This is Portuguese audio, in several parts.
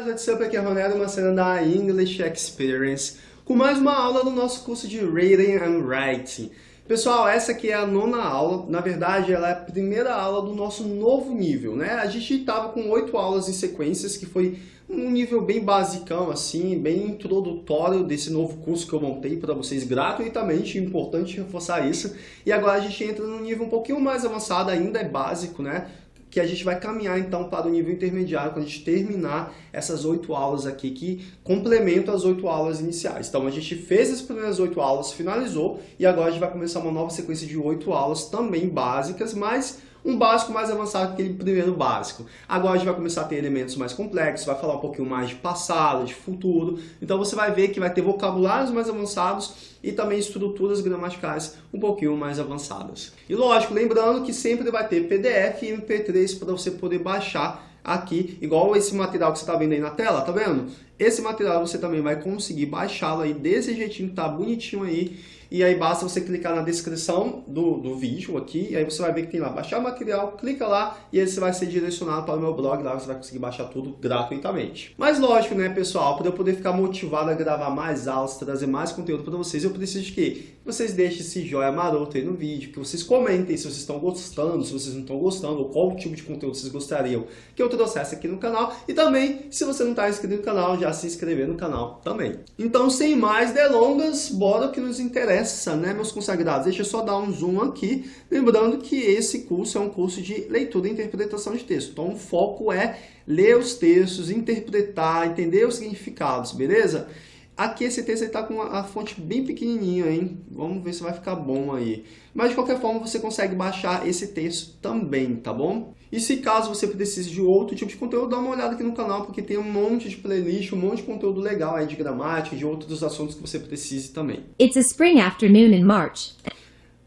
guys, what's up? Aqui é uma cena da English Experience, com mais uma aula do nosso curso de Reading and Writing. Pessoal, essa aqui é a nona aula, na verdade ela é a primeira aula do nosso novo nível, né? A gente estava com oito aulas em sequências, que foi um nível bem basicão, assim, bem introdutório desse novo curso que eu montei para vocês gratuitamente, importante reforçar isso. E agora a gente entra num nível um pouquinho mais avançado, ainda é básico, né? Que a gente vai caminhar então para o nível intermediário quando a gente terminar essas oito aulas aqui que complementam as oito aulas iniciais. Então a gente fez as primeiras oito aulas, finalizou e agora a gente vai começar uma nova sequência de oito aulas também básicas, mas um básico mais avançado que aquele primeiro básico. Agora a gente vai começar a ter elementos mais complexos, vai falar um pouquinho mais de passado, de futuro. Então você vai ver que vai ter vocabulários mais avançados e também estruturas gramaticais um pouquinho mais avançadas. E lógico, lembrando que sempre vai ter PDF e MP3 para você poder baixar aqui, igual esse material que você está vendo aí na tela, tá vendo? Esse material você também vai conseguir baixá-lo aí desse jeitinho que tá bonitinho aí. E aí basta você clicar na descrição do, do vídeo aqui, e aí você vai ver que tem lá baixar material, clica lá e aí você vai ser direcionado para o meu blog, lá você vai conseguir baixar tudo gratuitamente. Mas lógico, né, pessoal, para eu poder ficar motivado a gravar mais aulas, trazer mais conteúdo para vocês, eu preciso de quê? Vocês deixem esse joia maroto aí no vídeo, que vocês comentem se vocês estão gostando, se vocês não estão gostando, ou qual tipo de conteúdo vocês gostariam que eu trouxesse aqui no canal. E também, se você não está inscrito no canal, já se inscrever no canal também. Então, sem mais delongas, bora o que nos interessa, né, meus consagrados? Deixa eu só dar um zoom aqui, lembrando que esse curso é um curso de leitura e interpretação de texto. Então, o foco é ler os textos, interpretar, entender os significados, beleza? Aqui esse texto está com a fonte bem pequenininha, hein? Vamos ver se vai ficar bom aí. Mas de qualquer forma você consegue baixar esse texto também, tá bom? E se caso você precise de outro tipo de conteúdo, dá uma olhada aqui no canal, porque tem um monte de playlist, um monte de conteúdo legal aí de gramática, de outros assuntos que você precise também. It's a spring afternoon in March.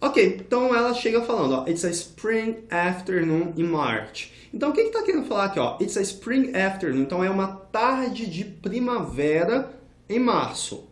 Ok, então ela chega falando, ó, It's a spring afternoon in March. Então o que está que tá querendo falar aqui? Ó? It's a spring afternoon, então é uma tarde de primavera em março.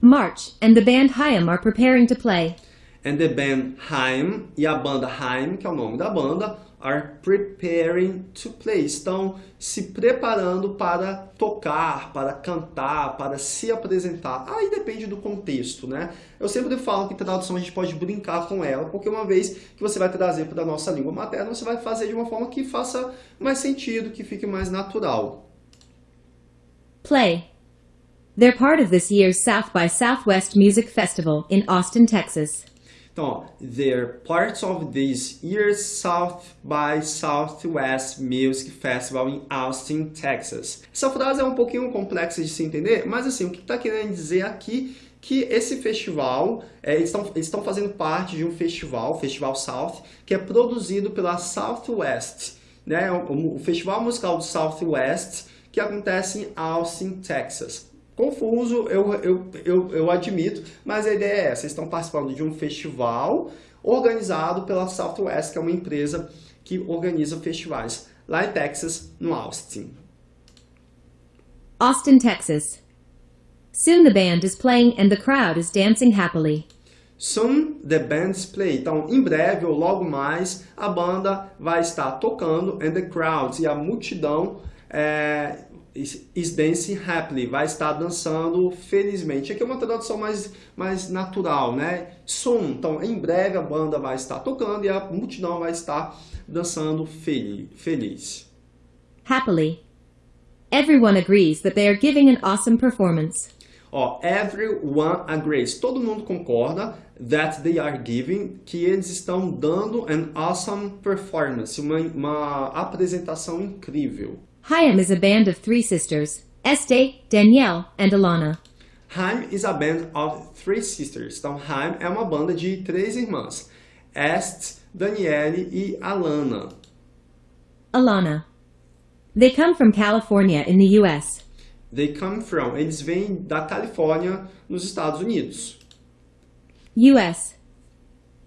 March, and the band Haim are preparing to play. And the band Haim, e a banda Haim, que é o nome da banda, are preparing to play. Estão se preparando para tocar, para cantar, para se apresentar. Aí depende do contexto, né? Eu sempre falo que tradução a gente pode brincar com ela, porque uma vez que você vai trazer para a nossa língua materna, você vai fazer de uma forma que faça mais sentido, que fique mais natural. Play. They're part of this year's South by Southwest Music Festival in Austin, Texas. Então, they're parts of this year's South by Southwest Music Festival in Austin, Texas. Essa frase é um pouquinho complexa de se entender, mas assim, o que está querendo dizer aqui que esse festival, é, eles estão fazendo parte de um festival, Festival South, que é produzido pela Southwest, né? o, o Festival Musical do Southwest, que acontece em Austin, Texas. Confuso, eu, eu, eu, eu admito, mas a ideia é essa. Vocês estão participando de um festival organizado pela Southwest, que é uma empresa que organiza festivais lá em Texas, no Austin. Austin, Texas. Soon the band is playing and the crowd is dancing happily. Soon the band's play. Então, em breve ou logo mais, a banda vai estar tocando and the crowds e a multidão é, is dancing happily, vai estar dançando felizmente. Aqui é uma tradução mais, mais natural, né? Soon, então em breve a banda vai estar tocando e a multidão vai estar dançando feliz. Happily. Everyone agrees that they are giving an awesome performance. Ó, everyone agrees. Todo mundo concorda that they are giving, que eles estão dando an awesome performance, uma, uma apresentação incrível. Haim is a band of three sisters, Este, Danielle, and Alana. Haim is a band of three sisters. Então, Haim é uma banda de três irmãs. Est, Danielle e Alana. Alana. They come from California in the U.S. They come from. Eles vêm da Califórnia, nos Estados Unidos. U.S.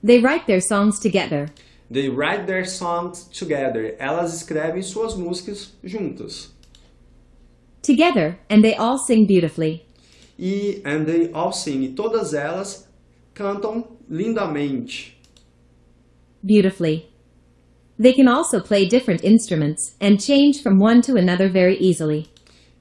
They write their songs together. They write their songs together. Elas escrevem suas músicas juntas. Together, and they all sing beautifully. E and they all sing. E todas elas cantam lindamente. Beautifully. They can also play different instruments and change from one to another very easily.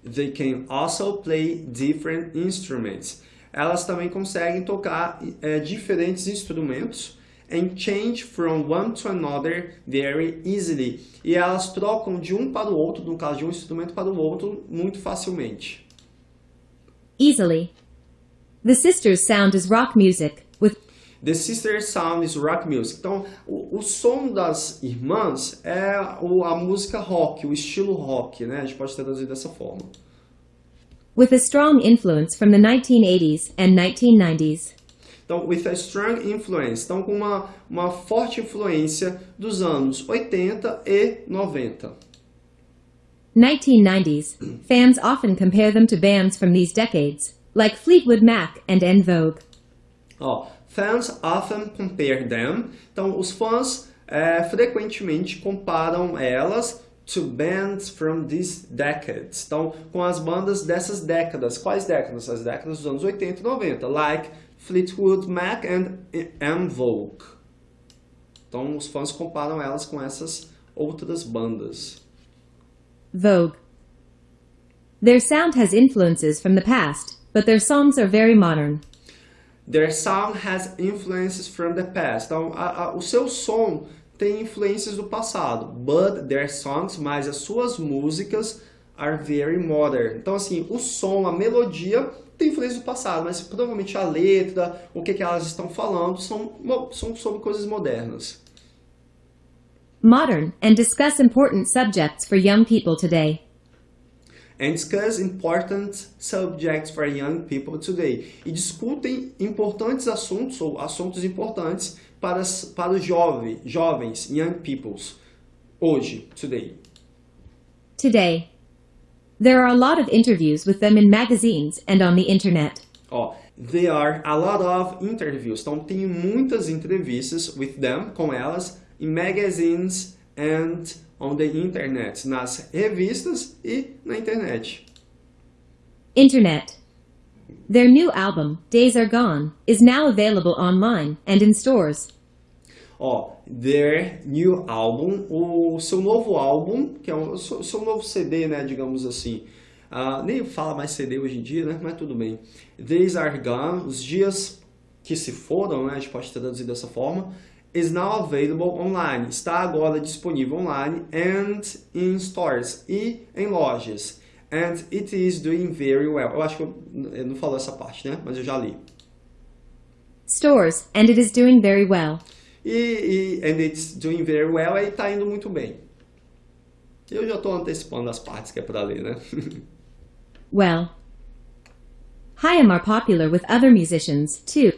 They can also play different instruments. Elas também conseguem tocar é, diferentes instrumentos and change from one to another very easily. E elas trocam de um para o outro, no caso de um instrumento para o outro, muito facilmente. Easily. The sisters' sound is rock music, with The Sister Sound is Rock Music. Então, o, o som das irmãs é o, a música rock, o estilo rock, né? A gente pode traduzir dessa forma. with a strong influence from the 1980s and 1990s. Então, with a strong influence. Então, com uma, uma forte influência dos anos 80 e 90. 1990s. Fans often compare them to bands from these decades, like Fleetwood Mac and En Vogue. Ó, fans often compare them. Então, os fãs é, frequentemente comparam elas to bands from these decades. Então, com as bandas dessas décadas. Quais décadas? As décadas dos anos 80 e 90. Like Fleetwood Mac and En Vogue. Então, os fãs comparam elas com essas outras bandas. Vogue. Their sound has influences from the past, but their songs are very modern. Their sound has influences from the past. Então, a, a, o seu som tem influências do passado, but their songs, mas as suas músicas are very modern. Então, assim, o som, a melodia tem influência do passado, mas provavelmente a letra, o que, que elas estão falando, são, são sobre coisas modernas. Modern and discuss important subjects for young people today. And discuss important subjects for young people today. E discutem importantes assuntos, ou assuntos importantes para, para os jovens, jovens, young peoples, hoje, today. Today. There are a lot of interviews with them in magazines and on the internet. Ó, there are a lot of interviews. Então, tem muitas entrevistas with them, com elas, in magazines and on the internet, nas revistas e na internet. Internet. Their new album, Days Are Gone, is now available online and in stores. Ó, their new album, o seu novo álbum, que é o seu, seu novo CD, né, digamos assim. Uh, nem fala mais CD hoje em dia, né, mas tudo bem. Days Are Gone, os dias que se foram, né, a gente pode traduzir dessa forma, is now available online, está agora disponível online and in stores, e em lojas. And it is doing very well. Eu acho que eu, não falo essa parte, né, mas eu já li. Stores, and it is doing very well. E, e and it's doing very well, e está indo muito bem. Eu já estou antecipando as partes que é para ler, né? well. Haim are popular with other musicians, too.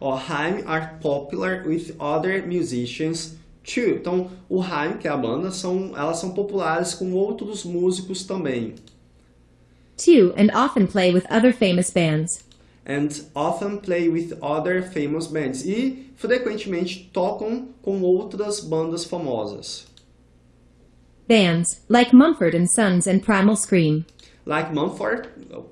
Ó, Haim are popular with other musicians too. Então, o Haim, que é a banda, são, elas são populares com outros músicos também. Too, and often play with other famous bands. And often play with other famous bands. E frequentemente tocam com outras bandas famosas. Bands, like Mumford and Sons and Primal Scream. Like Mumford,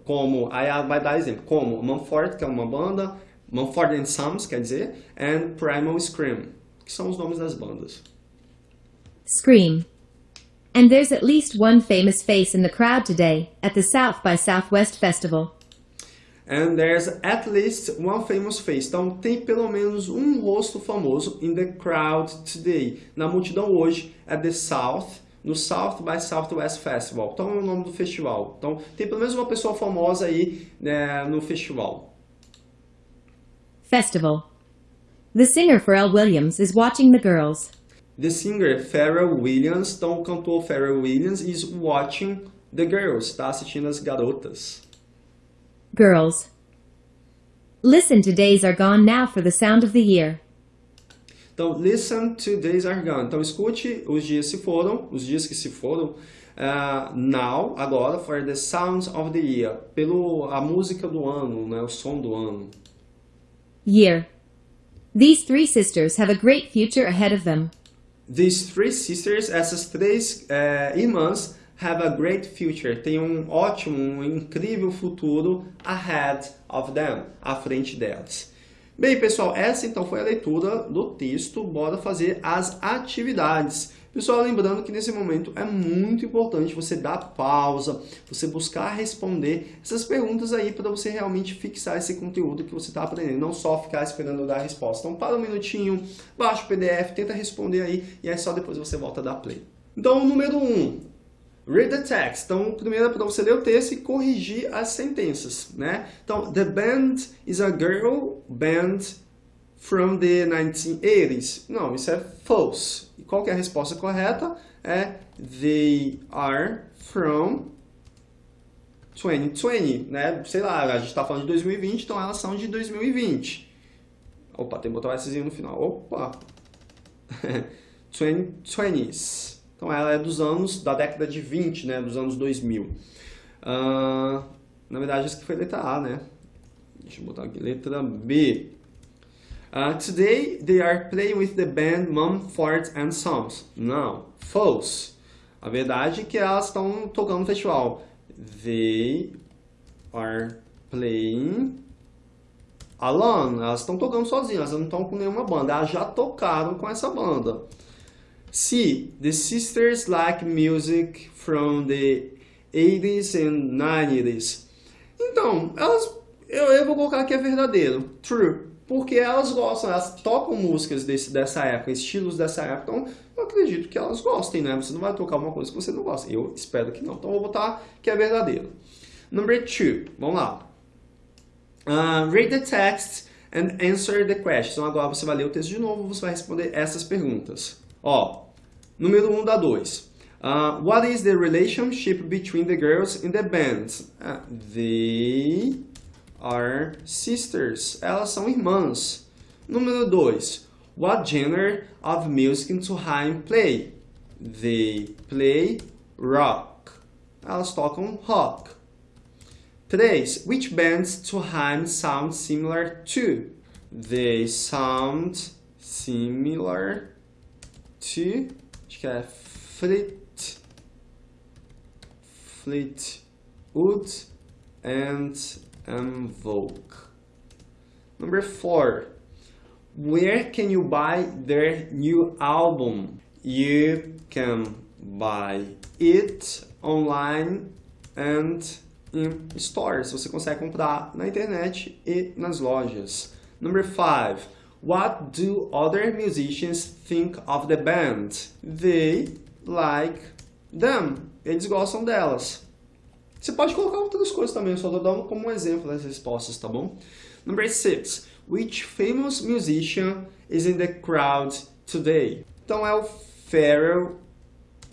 como, aí vai dar exemplo, como Mumford, que é uma banda, Mumford and Sons, quer dizer, and Primal Scream, que são os nomes das bandas. Scream. And there's at least one famous face in the crowd today at the South by Southwest Festival. And there's at least one famous face. Então, tem pelo menos um rosto famoso in the crowd today. Na multidão hoje, at the South, no South by Southwest Festival. Então, é o nome do festival. Então, tem pelo menos uma pessoa famosa aí né, no festival. Festival. The singer Pharrell Williams is watching the girls. The singer Pharrell Williams, então o cantor Pharrell Williams is watching the girls, está assistindo as garotas. Girls. Listen to Days Are Gone Now for the sound of the year. Então, listen to Days Are Gone. Então, escute os dias se foram, os dias que se foram, uh, now, agora, for the sounds of the year, pelo a música do ano, né, o som do ano. Year. These three sisters have a great future ahead of them. These three sisters, essas três uh, irmãs, have a great future. Tem um ótimo, um incrível futuro ahead of them, à frente delas. Bem, pessoal, essa então foi a leitura do texto. Bora fazer as atividades. Pessoal, lembrando que nesse momento é muito importante você dar pausa, você buscar responder essas perguntas aí para você realmente fixar esse conteúdo que você está aprendendo, não só ficar esperando dar a resposta. Então, para um minutinho, baixa o PDF, tenta responder aí e aí só depois você volta a dar play. Então, número 1, um, Read the text. Então, primeiro é para você ler o texto e corrigir as sentenças, né? Então, the band is a girl band from the 1980s. Não, isso é false. E qual que é a resposta correta? É they are from 2020, né? Sei lá, a gente está falando de 2020, então elas são de 2020. Opa, tem que botar o S no final. Opa! 2020s. Então ela é dos anos, da década de 20, né? Dos anos 2000. Uh, na verdade, isso aqui foi letra A, né? Deixa eu botar aqui, letra B. Uh, today they are playing with the band Mumford and Sons. Não, false. A verdade é que elas estão tocando no festival. They are playing alone. Elas estão tocando sozinhas, elas não estão com nenhuma banda. Elas já tocaram com essa banda. C. The sisters like music from the 80s and 90s. Então, elas, eu, eu vou colocar que é verdadeiro. True. Porque elas gostam, elas tocam músicas desse, dessa época, estilos dessa época. Então, eu acredito que elas gostem, né? Você não vai tocar uma coisa que você não gosta. Eu espero que não. Então, eu vou botar que é verdadeiro. Number two. Vamos lá. Uh, read the text and answer the question. Então, agora você vai ler o texto de novo, você vai responder essas perguntas. Ó, número 1 um da 2. Uh, what is the relationship between the girls in the band? Uh, they are sisters. Elas são irmãs. Número 2. What genre of music do Haim play? They play rock. Elas tocam rock. 3. Which bands to Haim sound similar to? They sound similar to acho que é Fleet, Fleetwood and Invoke. Number four, where can you buy their new album? You can buy it online and in stores. Você consegue comprar na internet e nas lojas. Number five, What do other musicians think of the band? They like them. Eles gostam delas. Você pode colocar outras coisas também, só dando como um exemplo das respostas, tá bom? Number six. Which famous musician is in the crowd today? Então é o Pharrell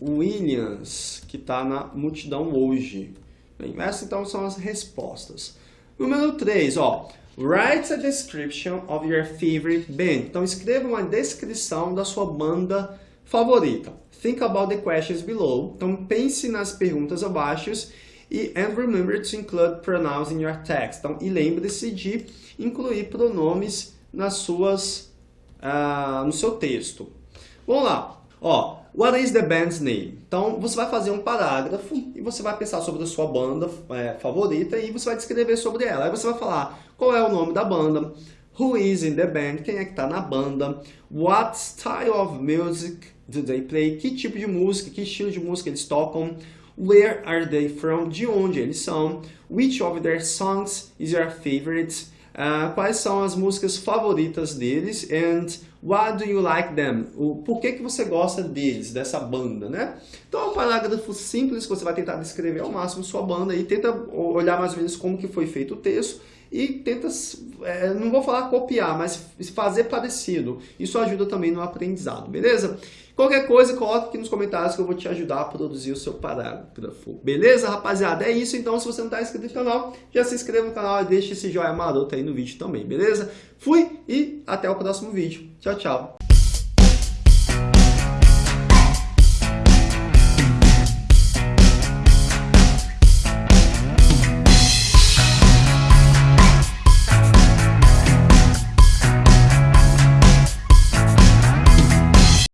Williams, que está na multidão hoje. Bem, essas então são as respostas. Número 3, ó. Write a description of your favorite band. Então, escreva uma descrição da sua banda favorita. Think about the questions below. Então, pense nas perguntas abaixo e and remember to include pronouns in your text. Então, e lembre-se de incluir pronomes nas suas, uh, no seu texto. Vamos lá. Ó, What is the band's name? Então, você vai fazer um parágrafo e você vai pensar sobre a sua banda é, favorita e você vai descrever sobre ela. Aí você vai falar qual é o nome da banda, who is in the band, quem é que está na banda, what style of music do they play, que tipo de música, que estilo de música eles tocam, where are they from, de onde eles são, which of their songs is your favorite, uh, quais são as músicas favoritas deles, and Why do you like them? O por que, que você gosta deles, dessa banda, né? Então é um parágrafo simples que você vai tentar descrever ao máximo sua banda e tenta olhar mais ou menos como que foi feito o texto e tenta, é, não vou falar copiar, mas fazer parecido. Isso ajuda também no aprendizado, beleza? Qualquer coisa, coloque aqui nos comentários que eu vou te ajudar a produzir o seu parágrafo. Beleza, rapaziada? É isso, então. Se você não está inscrito no canal, já se inscreva no canal e deixe esse joinha maroto aí no vídeo também, beleza? Fui e até o próximo vídeo. Tchau, tchau.